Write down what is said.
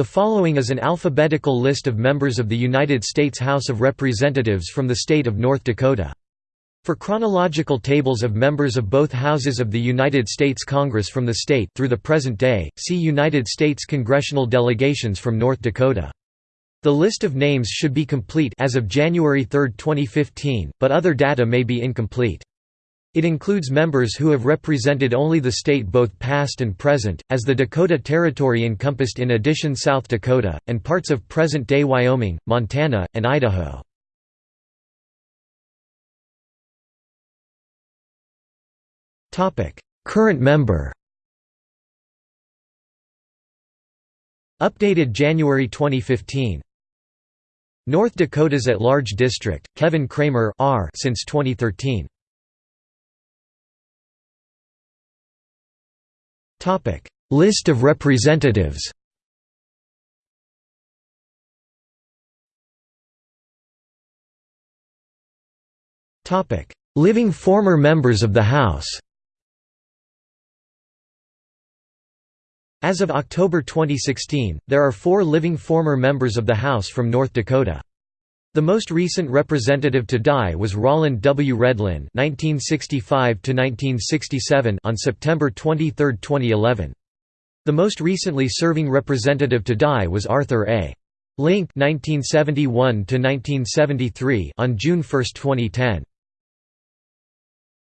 The following is an alphabetical list of members of the United States House of Representatives from the state of North Dakota. For chronological tables of members of both houses of the United States Congress from the state through the present day, see United States congressional delegations from North Dakota. The list of names should be complete as of January 3, 2015, but other data may be incomplete. It includes members who have represented only the state both past and present, as the Dakota Territory encompassed in addition South Dakota, and parts of present-day Wyoming, Montana, and Idaho. Current member Updated January 2015 North Dakota's at-large district, Kevin Cramer R since 2013 Topic: List of representatives. Topic: Living former members of the House. As of October 2016, there are four living former members of the House from North Dakota. The most recent representative to die was Rolland W. Redlin (1965–1967) on September 23, 2011. The most recently serving representative to die was Arthur A. Link (1971–1973) on June 1, 2010.